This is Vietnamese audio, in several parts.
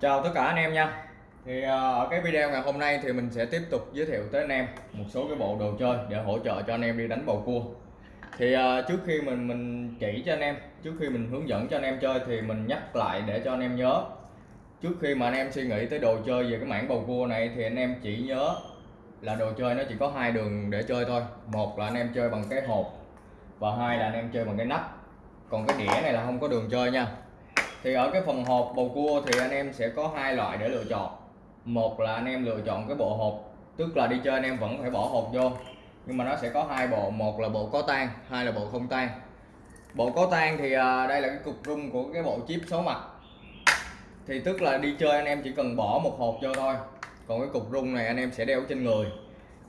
Chào tất cả anh em nha. Thì ờ, ở cái video ngày hôm nay thì mình sẽ tiếp tục giới thiệu tới anh em một số cái bộ đồ chơi để hỗ trợ cho anh em đi đánh bầu cua. Thì ờ, trước khi mình mình chỉ cho anh em, trước khi mình hướng dẫn cho anh em chơi thì mình nhắc lại để cho anh em nhớ. Trước khi mà anh em suy nghĩ tới đồ chơi về cái mảng bầu cua này thì anh em chỉ nhớ là đồ chơi nó chỉ có hai đường để chơi thôi. Một là anh em chơi bằng cái hộp và hai là anh em chơi bằng cái nắp. Còn cái đĩa này là không có đường chơi nha thì ở cái phần hộp bầu cua thì anh em sẽ có hai loại để lựa chọn. Một là anh em lựa chọn cái bộ hộp, tức là đi chơi anh em vẫn phải bỏ hộp vô. Nhưng mà nó sẽ có hai bộ, một là bộ có tan hai là bộ không tan bộ có tan thì à, đây là cái cục rung của cái bộ chip số mặt. Thì tức là đi chơi anh em chỉ cần bỏ một hộp vô thôi. Còn cái cục rung này anh em sẽ đeo trên người.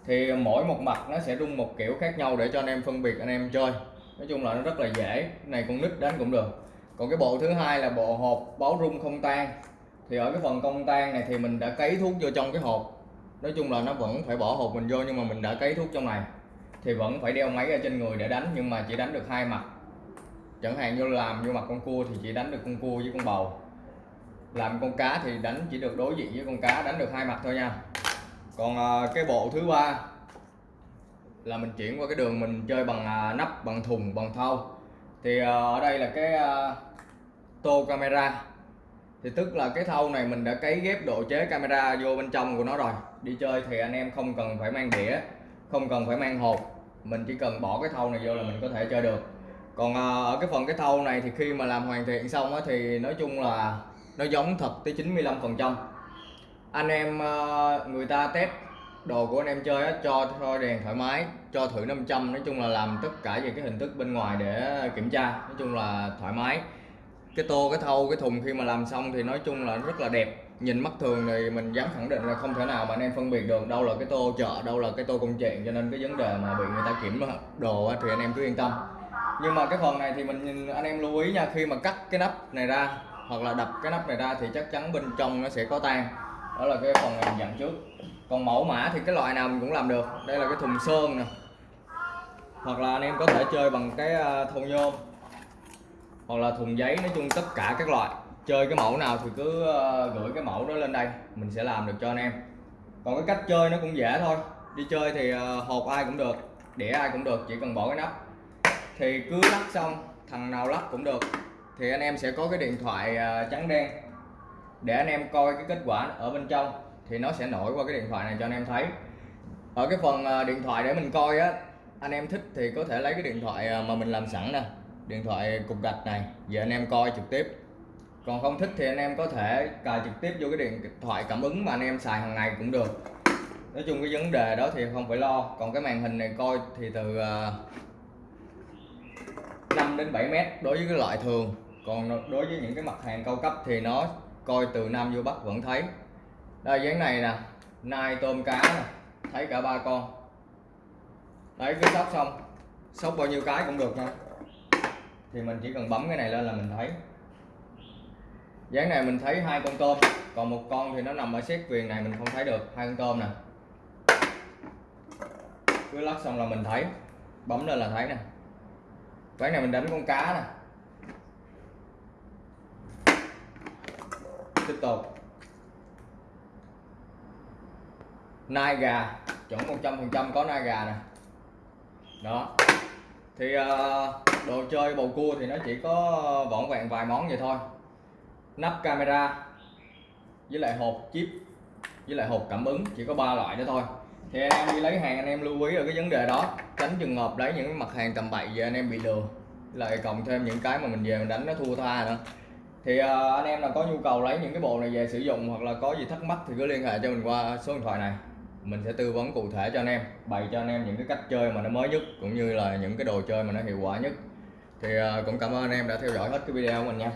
Thì mỗi một mặt nó sẽ rung một kiểu khác nhau để cho anh em phân biệt anh em chơi. Nói chung là nó rất là dễ cái này con nít đánh cũng được còn cái bộ thứ hai là bộ hộp báo rung không tan. Thì ở cái phần công tan này thì mình đã cấy thuốc vô trong cái hộp. Nói chung là nó vẫn phải bỏ hộp mình vô nhưng mà mình đã cấy thuốc trong này. Thì vẫn phải đeo máy ở trên người để đánh nhưng mà chỉ đánh được hai mặt. Chẳng hạn như làm vô mặt con cua thì chỉ đánh được con cua với con bầu. Làm con cá thì đánh chỉ được đối diện với con cá, đánh được hai mặt thôi nha. Còn à, cái bộ thứ ba là mình chuyển qua cái đường mình chơi bằng à, nắp, bằng thùng, bằng thau. Thì à, ở đây là cái tô camera. Thì tức là cái thau này mình đã cấy ghép độ chế camera vô bên trong của nó rồi. Đi chơi thì anh em không cần phải mang đĩa không cần phải mang hộp. Mình chỉ cần bỏ cái thau này vô là mình có thể chơi được. Còn à, ở cái phần cái thau này thì khi mà làm hoàn thiện xong á thì nói chung là nó giống thật tới 95 phần trăm. Anh em à, người ta test đồ của anh em chơi á, cho thôi đèn thoải mái cho thử 500 nói chung là làm tất cả về cái hình thức bên ngoài để kiểm tra. Nói chung là thoải mái cái tô, cái thâu cái thùng khi mà làm xong thì nói chung là rất là đẹp. Nhìn mắt thường thì mình dám khẳng định là không thể nào mà anh em phân biệt được đâu là cái tô chợ, đâu là cái tô công chuyện, cho nên cái vấn đề mà bị người ta kiểm đồ thì anh em cứ yên tâm. Nhưng mà cái phần này thì mình anh em lưu ý nha, khi mà cắt cái nắp này ra hoặc là đập cái nắp này ra thì chắc chắn bên trong nó sẽ có tan. Đó là cái phần mình dặn trước. Còn mẫu mã thì cái loại nào mình cũng làm được. Đây là cái thùng sơn nè. Hoặc là anh em có thể chơi bằng cái à, thùng thau nhôm hoặc là thùng giấy, nói chung tất cả các loại. Chơi cái mẫu nào thì cứ ờ, gửi cái mẫu đó lên đây, mình sẽ làm được cho anh em. Còn cái cách chơi nó cũng dễ thôi. Đi chơi thì ờ, hộp ai cũng được, đĩa ai cũng được, chỉ cần bỏ cái nắp. Thì cứ lắc xong, thằng nào lắc cũng được. Thì anh em sẽ có cái điện thoại ờ, trắng đen để anh em coi cái kết quả ở bên trong. Thì nó sẽ nổi qua cái điện thoại này cho anh em thấy. Ở cái phần điện thoại để mình coi á, anh em thích thì có thể lấy cái điện thoại mà mình làm sẵn nè điện thoại cục gạch này, giờ anh em coi trực tiếp. Còn không thích thì anh em có thể cài trực tiếp vô cái điện thoại cảm ứng mà anh em xài hàng ngày cũng được. Nói chung cái vấn đề đó thì không phải lo. Còn cái màn hình này coi thì từ ờ, 5 đến 7 mét đối với cái loại thường. Còn đối với những cái mặt hàng cao cấp thì nó coi từ Nam vô Bắc vẫn thấy. Đây dáng này nè nai tôm cá nè, thấy cả ba con. Đấy cứ sóc xong sóc bao nhiêu cái cũng được nha thì mình chỉ cần bấm cái này lên là mình thấy. Dáng này mình thấy hai con tôm còn một con thì nó nằm ở xét viền này mình không thấy được hai con tôm nè. Cứ lắc xong là mình thấy bấm lên là thấy nè. Ván này mình đánh con cá nè. Tiếp tục. Nai gà chuẩn 100% có nai gà nè. Đó. Thì uh, đồ chơi bầu cua thì nó chỉ có vỏn vẹn vài món vậy thôi. Nắp camera với lại hộp chip với lại hộp cảm ứng chỉ có ba loại đó thôi. Thì anh em đi lấy hàng anh em lưu ý ở cái vấn đề đó. Tránh trường hợp lấy những mặt hàng tầm bậy về anh em bị lừa. Lại cộng thêm những cái mà mình về mình đánh nó thua tha nữa. Thì uh, anh em nào có nhu cầu lấy những cái bộ này về sử dụng hoặc là có gì thắc mắc thì cứ liên hệ cho mình qua số điện thoại này mình sẽ tư vấn cụ thể cho anh em, bày cho anh em những cái cách chơi mà nó mới nhất, cũng như là những cái đồ chơi mà nó hiệu quả nhất. Thì à, cũng cảm ơn anh em đã theo dõi hết cái video của mình nha.